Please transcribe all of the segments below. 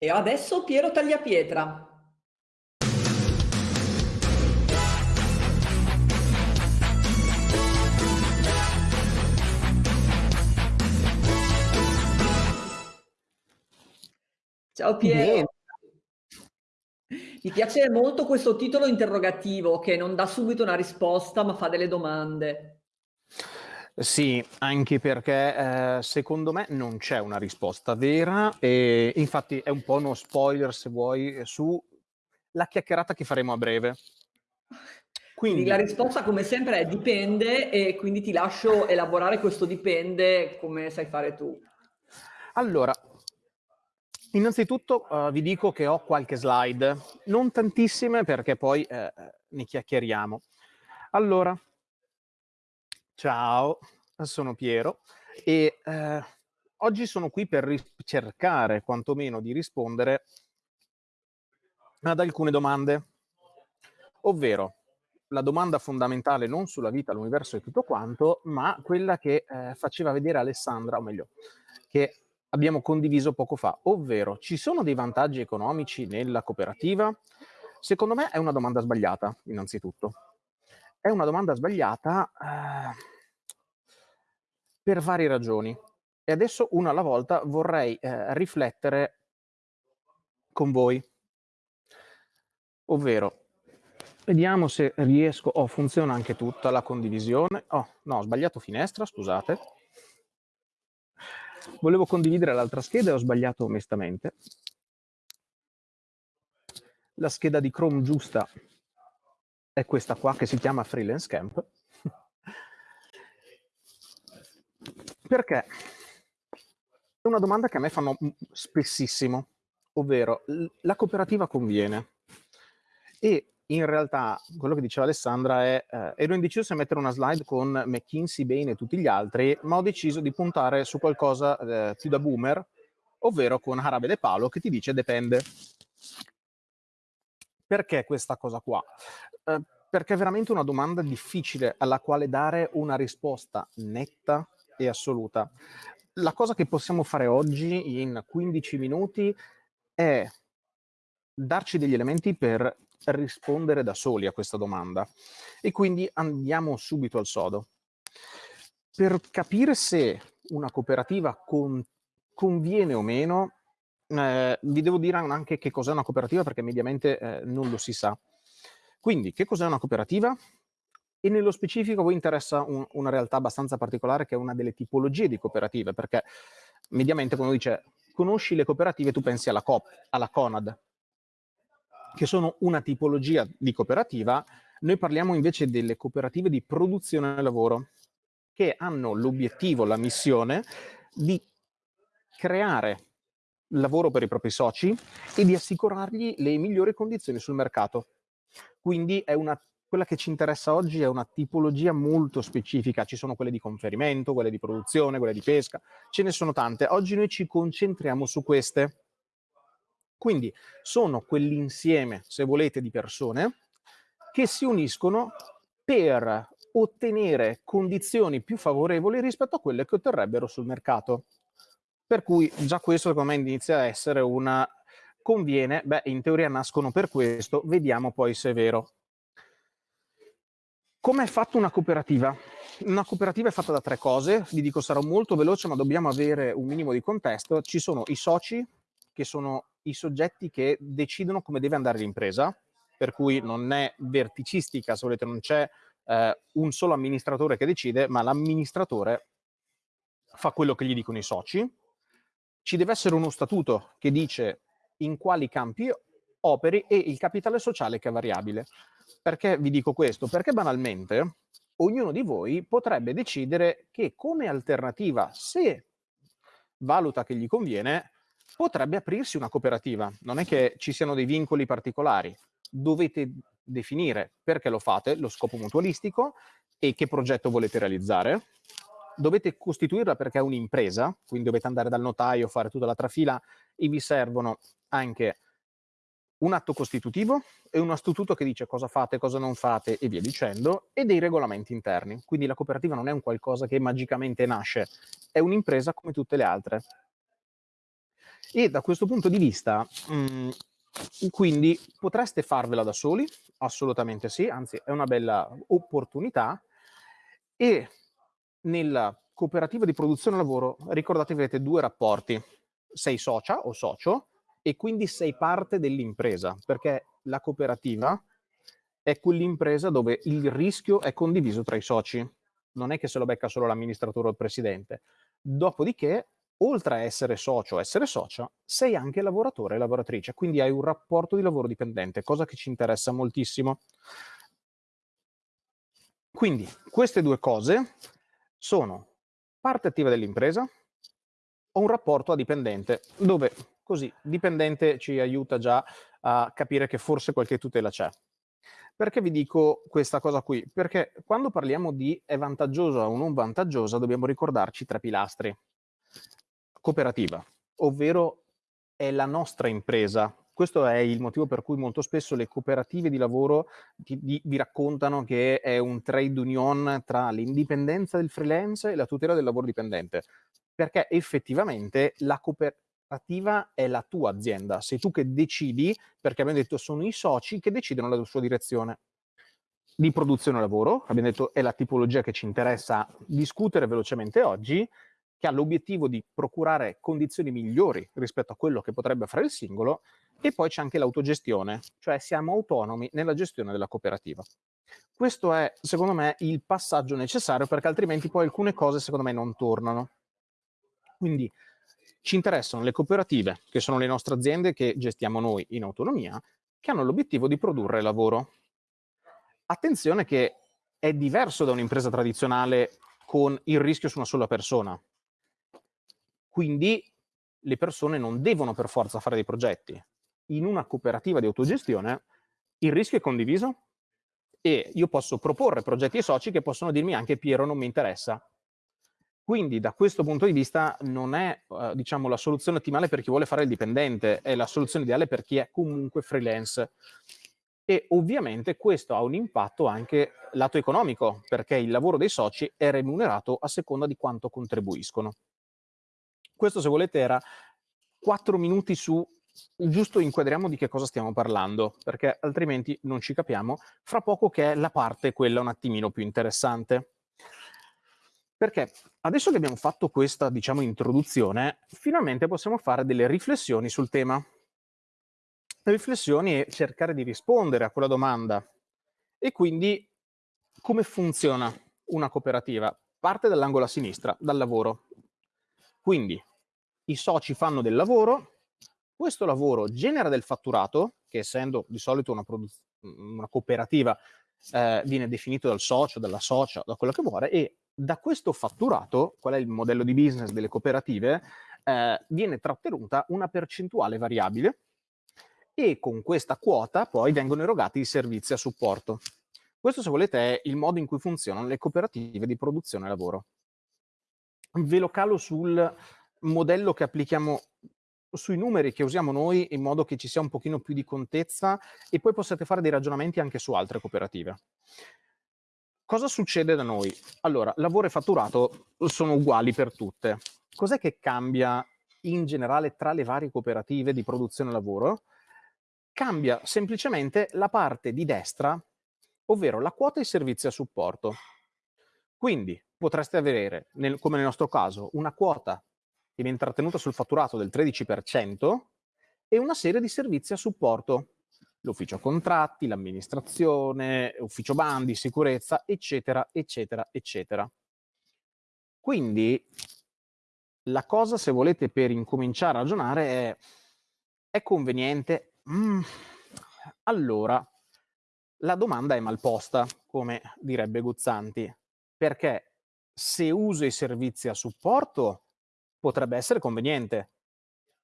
E adesso Piero Tagliapietra. Ciao. Piero. Mi piace molto questo titolo interrogativo che non dà subito una risposta, ma fa delle domande. Sì, anche perché eh, secondo me non c'è una risposta vera e infatti è un po' uno spoiler se vuoi su la chiacchierata che faremo a breve. Quindi la risposta come sempre è dipende e quindi ti lascio elaborare questo dipende come sai fare tu. allora, innanzitutto eh, vi dico che ho qualche slide, non tantissime perché poi eh, ne chiacchieriamo. Allora, ciao, sono Piero e eh, oggi sono qui per cercare quantomeno di rispondere ad alcune domande, ovvero la domanda fondamentale non sulla vita, l'universo e tutto quanto, ma quella che eh, faceva vedere Alessandra, o meglio, che abbiamo condiviso poco fa, ovvero ci sono dei vantaggi economici nella cooperativa? Secondo me è una domanda sbagliata, innanzitutto. È una domanda sbagliata eh, per varie ragioni. E adesso, una alla volta, vorrei eh, riflettere con voi. Ovvero, vediamo se riesco... Oh, funziona anche tutta la condivisione. Oh, no, ho sbagliato finestra, scusate. Volevo condividere l'altra scheda e ho sbagliato onestamente. La scheda di Chrome giusta è questa qua che si chiama Freelance Camp. Perché? È una domanda che a me fanno spessissimo, ovvero la cooperativa conviene. E in realtà quello che diceva Alessandra è, eh, ero indeciso se mettere una slide con McKinsey, Bain e tutti gli altri, ma ho deciso di puntare su qualcosa eh, più da boomer, ovvero con Arabe De Paolo che ti dice dipende. Perché questa cosa qua? Eh, perché è veramente una domanda difficile alla quale dare una risposta netta e assoluta. La cosa che possiamo fare oggi in 15 minuti è darci degli elementi per rispondere da soli a questa domanda. E quindi andiamo subito al sodo. Per capire se una cooperativa con, conviene o meno, eh, vi devo dire anche che cos'è una cooperativa perché mediamente eh, non lo si sa. Quindi, che cos'è una cooperativa? E nello specifico a voi interessa un, una realtà abbastanza particolare che è una delle tipologie di cooperative, perché mediamente quando dice conosci le cooperative tu pensi alla COP, alla CONAD, che sono una tipologia di cooperativa, noi parliamo invece delle cooperative di produzione del lavoro, che hanno l'obiettivo, la missione di creare lavoro per i propri soci e di assicurargli le migliori condizioni sul mercato. Quindi una, quella che ci interessa oggi è una tipologia molto specifica, ci sono quelle di conferimento, quelle di produzione, quelle di pesca, ce ne sono tante. Oggi noi ci concentriamo su queste. Quindi sono quell'insieme, se volete, di persone che si uniscono per ottenere condizioni più favorevoli rispetto a quelle che otterrebbero sul mercato. Per cui già questo secondo me inizia a essere una conviene, beh in teoria nascono per questo, vediamo poi se è vero. Come è fatta una cooperativa? Una cooperativa è fatta da tre cose, vi dico sarò molto veloce ma dobbiamo avere un minimo di contesto. Ci sono i soci, che sono i soggetti che decidono come deve andare l'impresa, per cui non è verticistica, se volete, non c'è eh, un solo amministratore che decide, ma l'amministratore fa quello che gli dicono i soci. Ci deve essere uno statuto che dice in quali campi operi e il capitale sociale che è variabile. Perché vi dico questo? Perché banalmente ognuno di voi potrebbe decidere che come alternativa, se valuta che gli conviene, potrebbe aprirsi una cooperativa. Non è che ci siano dei vincoli particolari. Dovete definire perché lo fate, lo scopo mutualistico e che progetto volete realizzare. Dovete costituirla perché è un'impresa, quindi dovete andare dal notaio, fare tutta la trafila e vi servono anche un atto costitutivo e uno statuto che dice cosa fate, cosa non fate e via dicendo, e dei regolamenti interni. Quindi la cooperativa non è un qualcosa che magicamente nasce, è un'impresa come tutte le altre. E da questo punto di vista, mh, mm, quindi potreste farvela da soli? Assolutamente sì, anzi è una bella opportunità. E nella cooperativa di produzione lavoro, ricordate che avete due rapporti, sei socia o socio e quindi sei parte dell'impresa, perché la cooperativa è quell'impresa dove il rischio è condiviso tra i soci, non è che se lo becca solo l'amministratore o il presidente. Dopodiché, oltre a essere socio o essere socia, sei anche lavoratore e lavoratrice, quindi hai un rapporto di lavoro dipendente, cosa che ci interessa moltissimo. Quindi queste due cose sono parte attiva dell'impresa o un rapporto a dipendente, dove così dipendente ci aiuta già a capire che forse qualche tutela c'è. Perché vi dico questa cosa qui? Perché quando parliamo di è vantaggiosa o non vantaggiosa dobbiamo ricordarci tre pilastri. Cooperativa, ovvero è la nostra impresa. Questo è il motivo per cui molto spesso le cooperative di lavoro di, vi raccontano che è un trade union tra l'indipendenza del freelance e la tutela del lavoro dipendente. Perché effettivamente la cooperativa è la tua azienda, sei tu che decidi, perché abbiamo detto sono i soci che decidono la sua direzione di produzione lavoro, abbiamo detto è la tipologia che ci interessa discutere velocemente oggi, che ha l'obiettivo di procurare condizioni migliori rispetto a quello che potrebbe fare il singolo, e poi c'è anche l'autogestione, cioè siamo autonomi nella gestione della cooperativa. Questo è, secondo me, il passaggio necessario perché altrimenti poi alcune cose, secondo me, non tornano. Quindi ci interessano le cooperative, che sono le nostre aziende che gestiamo noi in autonomia, che hanno l'obiettivo di produrre lavoro. Attenzione che è diverso da un'impresa tradizionale con il rischio su una sola persona. Quindi le persone non devono per forza fare dei progetti. In una cooperativa di autogestione il rischio è condiviso e io posso proporre progetti ai soci che possono dirmi anche Piero non mi interessa, quindi da questo punto di vista non è eh, diciamo, la soluzione ottimale per chi vuole fare il dipendente, è la soluzione ideale per chi è comunque freelance. E ovviamente questo ha un impatto anche lato economico, perché il lavoro dei soci è remunerato a seconda di quanto contribuiscono. Questo se volete era quattro minuti su giusto inquadriamo di che cosa stiamo parlando, perché altrimenti non ci capiamo, fra poco che è la parte quella un attimino più interessante. Perché adesso che abbiamo fatto questa, diciamo, introduzione, finalmente possiamo fare delle riflessioni sul tema. Riflessioni e cercare di rispondere a quella domanda. E quindi come funziona una cooperativa? Parte dall'angolo a sinistra, dal lavoro. Quindi i soci fanno del lavoro, questo lavoro genera del fatturato, che essendo di solito una, una cooperativa eh, viene definito dal socio, dalla socia, da quello che vuole, e da questo fatturato, qual è il modello di business delle cooperative, eh, viene trattenuta una percentuale variabile e con questa quota poi vengono erogati i servizi a supporto. Questo, se volete, è il modo in cui funzionano le cooperative di produzione lavoro. Ve lo calo sul modello che applichiamo sui numeri che usiamo noi in modo che ci sia un pochino più di contezza e poi possiate fare dei ragionamenti anche su altre cooperative. Cosa succede da noi? Allora, lavoro e fatturato sono uguali per tutte. Cos'è che cambia in generale tra le varie cooperative di produzione lavoro? Cambia semplicemente la parte di destra, ovvero la quota e i servizi a supporto. Quindi potreste avere, nel, come nel nostro caso, una quota che viene trattenuta sul fatturato del 13% e una serie di servizi a supporto l'ufficio contratti, l'amministrazione, ufficio bandi, sicurezza, eccetera, eccetera, eccetera. Quindi la cosa, se volete, per incominciare a ragionare è, è conveniente? Mm, allora, la domanda è mal posta, come direbbe Guzzanti, perché se uso i servizi a supporto potrebbe essere conveniente,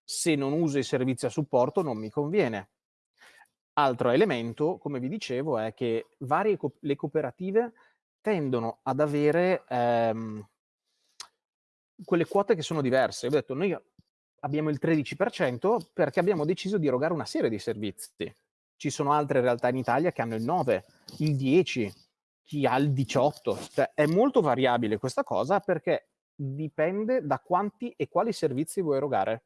se non uso i servizi a supporto non mi conviene. Altro elemento, come vi dicevo, è che varie co le cooperative tendono ad avere ehm, quelle quote che sono diverse. Ho detto, noi abbiamo il 13% perché abbiamo deciso di erogare una serie di servizi. Ci sono altre realtà in Italia che hanno il 9, il 10, chi ha il 18. Cioè, è molto variabile questa cosa perché dipende da quanti e quali servizi vuoi erogare.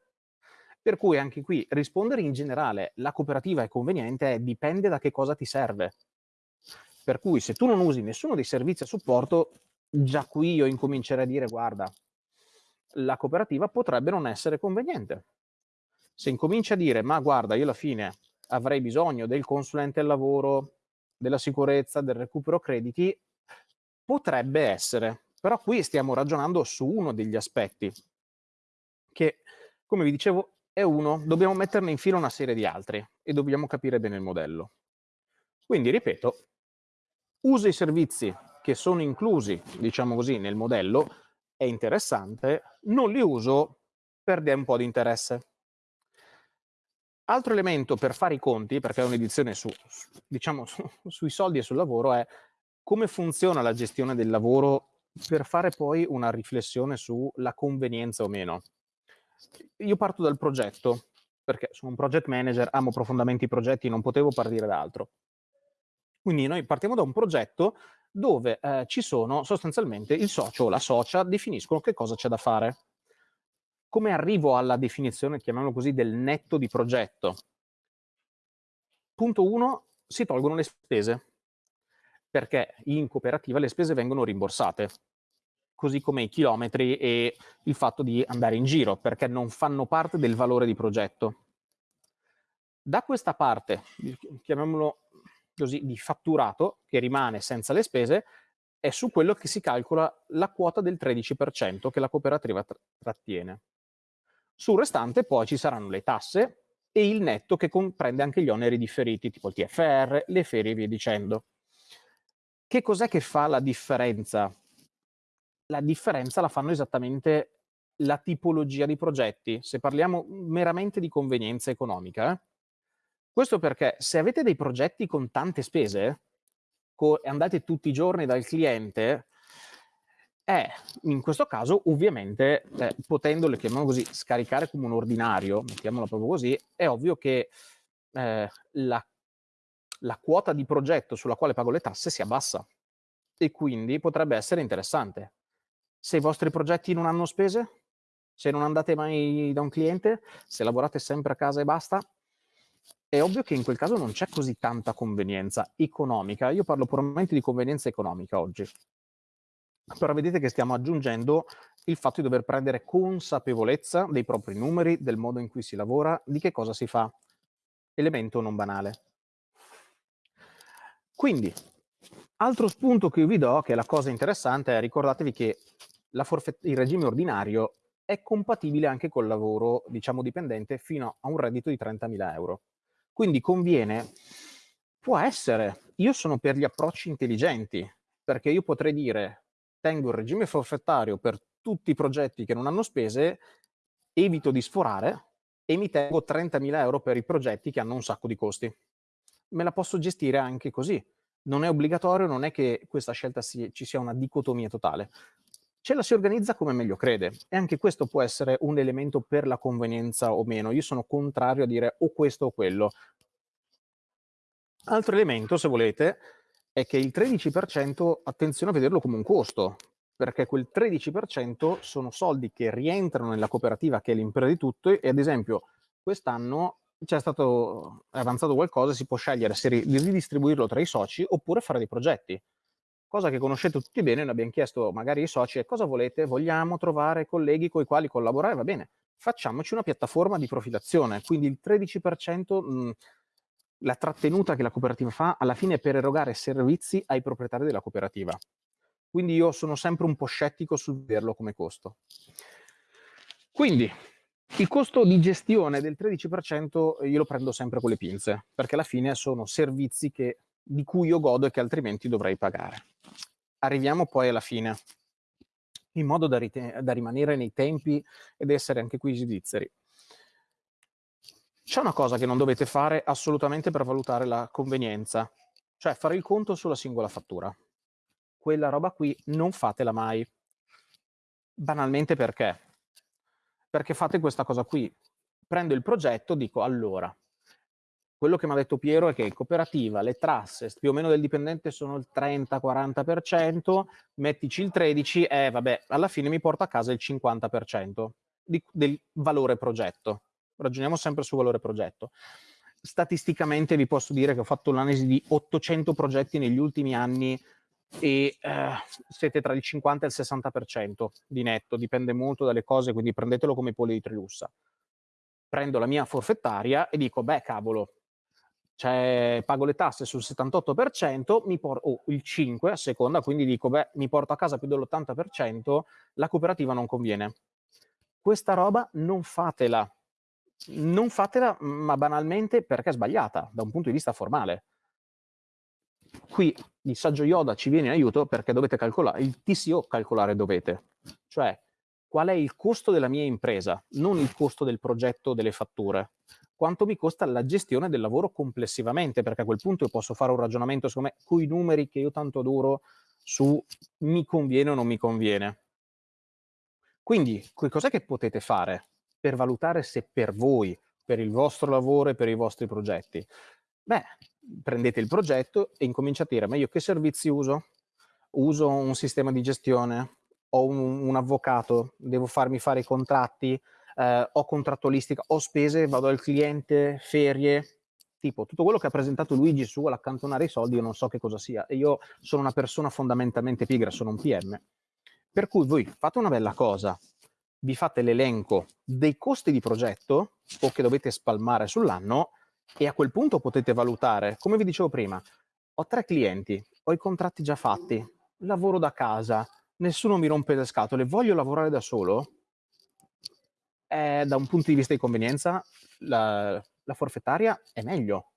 Per cui anche qui rispondere in generale la cooperativa è conveniente dipende da che cosa ti serve. Per cui se tu non usi nessuno dei servizi a supporto, già qui io incomincerei a dire guarda, la cooperativa potrebbe non essere conveniente. Se incominci a dire ma guarda, io alla fine avrei bisogno del consulente al lavoro, della sicurezza, del recupero crediti, potrebbe essere. Però qui stiamo ragionando su uno degli aspetti che, come vi dicevo, è uno, dobbiamo metterne in fila una serie di altri e dobbiamo capire bene il modello. Quindi, ripeto, usa i servizi che sono inclusi, diciamo così, nel modello, è interessante, non li uso, perde un po' di interesse. Altro elemento per fare i conti, perché è un'edizione su, diciamo, su, sui soldi e sul lavoro, è come funziona la gestione del lavoro per fare poi una riflessione sulla convenienza o meno. Io parto dal progetto, perché sono un project manager, amo profondamente i progetti, non potevo partire da altro. Quindi noi partiamo da un progetto dove eh, ci sono sostanzialmente il socio o la socia definiscono che cosa c'è da fare. Come arrivo alla definizione, chiamiamolo così, del netto di progetto? Punto 1, si tolgono le spese, perché in cooperativa le spese vengono rimborsate, così come i chilometri e il fatto di andare in giro, perché non fanno parte del valore di progetto. Da questa parte, chiamiamolo così, di fatturato, che rimane senza le spese, è su quello che si calcola la quota del 13% che la cooperativa trattiene. Sul restante poi ci saranno le tasse e il netto che comprende anche gli oneri differiti, tipo il TFR, le ferie e via dicendo. Che cos'è che fa la differenza? La differenza la fanno esattamente la tipologia di progetti. Se parliamo meramente di convenienza economica, eh? questo perché se avete dei progetti con tante spese, andate tutti i giorni dal cliente, è in questo caso ovviamente eh, potendole, chiamiamolo così, scaricare come un ordinario, mettiamolo proprio così, è ovvio che eh, la, la quota di progetto sulla quale pago le tasse si abbassa e quindi potrebbe essere interessante. Se i vostri progetti non hanno spese, se non andate mai da un cliente, se lavorate sempre a casa e basta, è ovvio che in quel caso non c'è così tanta convenienza economica. Io parlo puramente di convenienza economica oggi però vedete che stiamo aggiungendo il fatto di dover prendere consapevolezza dei propri numeri, del modo in cui si lavora, di che cosa si fa. Elemento non banale. Quindi, altro spunto che io vi do, che è la cosa interessante, è ricordatevi che il regime ordinario è compatibile anche col lavoro, diciamo, dipendente fino a un reddito di 30.000 euro. Quindi conviene, può essere, io sono per gli approcci intelligenti, perché io potrei dire tengo il regime forfettario per tutti i progetti che non hanno spese, evito di sforare e mi tengo 30.000 euro per i progetti che hanno un sacco di costi. Me la posso gestire anche così. Non è obbligatorio, non è che questa scelta si, ci sia una dicotomia totale. Ce la si organizza come meglio crede e anche questo può essere un elemento per la convenienza o meno. Io sono contrario a dire o questo o quello. Altro elemento, se volete, è che il 13%, attenzione a vederlo come un costo, perché quel 13% sono soldi che rientrano nella cooperativa che è l'impresa di tutto e ad esempio quest'anno c'è stato avanzato qualcosa, si può scegliere se di ridistribuirlo tra i soci oppure fare dei progetti. Cosa che conoscete tutti bene, noi abbiamo chiesto magari ai soci cosa volete, vogliamo trovare colleghi con i quali collaborare, va bene, facciamoci una piattaforma di profilazione, quindi il 13% mh, la trattenuta che la cooperativa fa alla fine è per erogare servizi ai proprietari della cooperativa. Quindi io sono sempre un po' scettico sul vederlo come costo. Quindi il costo di gestione del 13% io lo prendo sempre con le pinze, perché alla fine sono servizi che, di cui io godo e che altrimenti dovrei pagare. Arriviamo poi alla fine, in modo da, da rimanere nei tempi ed essere anche qui svizzeri. C'è una cosa che non dovete fare assolutamente per valutare la convenienza, cioè fare il conto sulla singola fattura. Quella roba qui non fatela mai. Banalmente perché? Perché fate questa cosa qui. Prendo il progetto, dico allora, quello che mi ha detto Piero è che in cooperativa le trasse più o meno del dipendente sono il 30-40%, mettici il 13% e vabbè, alla fine mi porto a casa il 50% di, del valore progetto ragioniamo sempre su valore progetto. Statisticamente vi posso dire che ho fatto un'analisi di 800 progetti negli ultimi anni e eh, siete tra il 50 e il 60% di netto, dipende molto dalle cose, quindi prendetelo come pollo di Trilussa. Prendo la mia forfettaria e dico, beh cavolo, cioè, pago le tasse sul 78%, mi porto, oh, il 5% a seconda, quindi dico, beh, mi porto a casa più dell'80%, la cooperativa non conviene. Questa roba non fatela. Non fatela, ma banalmente perché è sbagliata, da un punto di vista formale. Qui il saggio Yoda ci viene in aiuto perché dovete calcolare, il TCO calcolare dovete. Cioè, qual è il costo della mia impresa, non il costo del progetto delle fatture quanto mi costa la gestione del lavoro complessivamente, perché a quel punto io posso fare un ragionamento, secondo me, con i numeri che io tanto adoro su mi conviene o non mi conviene. Quindi, cos'è che potete fare per valutare se per voi, per il vostro lavoro e per i vostri progetti? Beh, prendete il progetto e incominciate a dire, ma io che servizi uso? Uso un sistema di gestione? Ho un, un avvocato? Devo farmi fare i contratti? eh, ho contrattualistica, ho spese, vado al cliente, ferie, tipo tutto quello che ha presentato Luigi su l'accantonare i soldi, io non so che cosa sia e io sono una persona fondamentalmente pigra, sono un PM. Per cui voi fate una bella cosa, vi fate l'elenco dei costi di progetto o che dovete spalmare sull'anno e a quel punto potete valutare, come vi dicevo prima, ho tre clienti, ho i contratti già fatti, lavoro da casa, nessuno mi rompe le scatole, voglio lavorare da solo, eh, da un punto di vista di convenienza la, la forfettaria è meglio.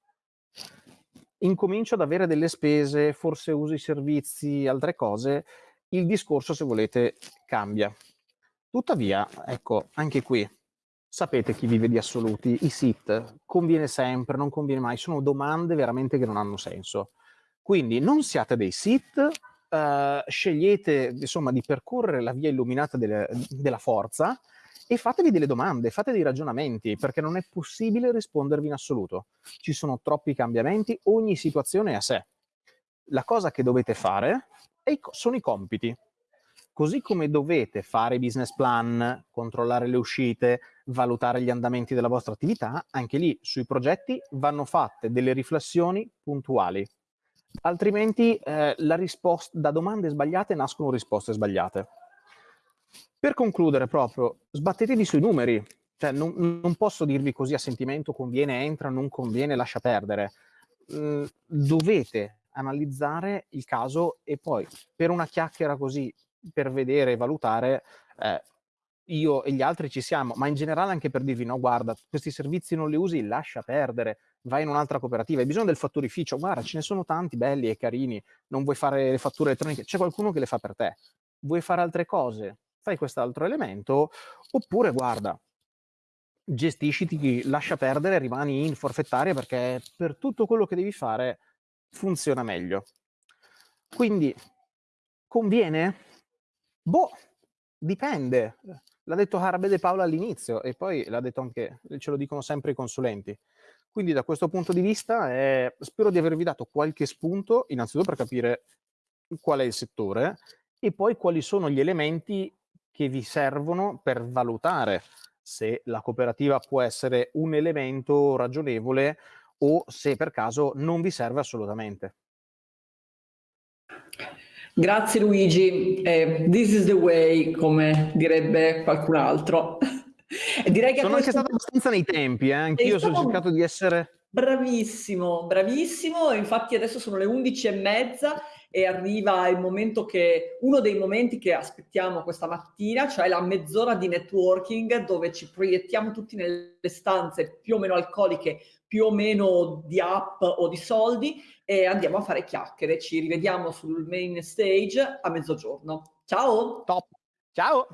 Incomincio ad avere delle spese, forse uso i servizi, altre cose, il discorso, se volete, cambia. Tuttavia, ecco, anche qui, sapete chi vive di assoluti, i SIT, conviene sempre, non conviene mai, sono domande veramente che non hanno senso. Quindi non siate dei SIT, eh, scegliete insomma di percorrere la via illuminata delle, della forza, e fatevi delle domande, fate dei ragionamenti, perché non è possibile rispondervi in assoluto. Ci sono troppi cambiamenti, ogni situazione è a sé. La cosa che dovete fare sono i compiti. Così come dovete fare business plan, controllare le uscite, valutare gli andamenti della vostra attività, anche lì sui progetti vanno fatte delle riflessioni puntuali. Altrimenti eh, da domande sbagliate nascono risposte sbagliate. Per concludere proprio, sbattetevi sui numeri, cioè non, non, posso dirvi così a sentimento conviene, entra, non conviene, lascia perdere. Mm, dovete analizzare il caso e poi per una chiacchiera così, per vedere e valutare, eh, io e gli altri ci siamo, ma in generale anche per dirvi no, guarda, questi servizi non li usi, lascia perdere, vai in un'altra cooperativa, hai bisogno del fatturificio, guarda, ce ne sono tanti belli e carini, non vuoi fare le fatture elettroniche, c'è qualcuno che le fa per te. Vuoi fare altre cose? fai quest'altro elemento, oppure guarda, gestisciti, lascia perdere, rimani in forfettaria perché per tutto quello che devi fare funziona meglio. Quindi, conviene? Boh, dipende. L'ha detto Harabe De Paola all'inizio e poi l'ha detto anche, ce lo dicono sempre i consulenti. Quindi da questo punto di vista eh, spero di avervi dato qualche spunto, innanzitutto per capire qual è il settore e poi quali sono gli elementi che vi servono per valutare se la cooperativa può essere un elemento ragionevole o se per caso non vi serve assolutamente. Grazie Luigi, eh, this is the way, come direbbe qualcun altro. Direi che Sono questo... anche stato abbastanza nei tempi, eh? anch'io ho cercato di essere... Bravissimo, bravissimo, infatti adesso sono le 11 e mezza e arriva il momento che, uno dei momenti che aspettiamo questa mattina, cioè la mezz'ora di networking dove ci proiettiamo tutti nelle stanze più o meno alcoliche, più o meno di app o di soldi e andiamo a fare chiacchiere. Ci rivediamo sul main stage a mezzogiorno. Ciao! Top! Ciao!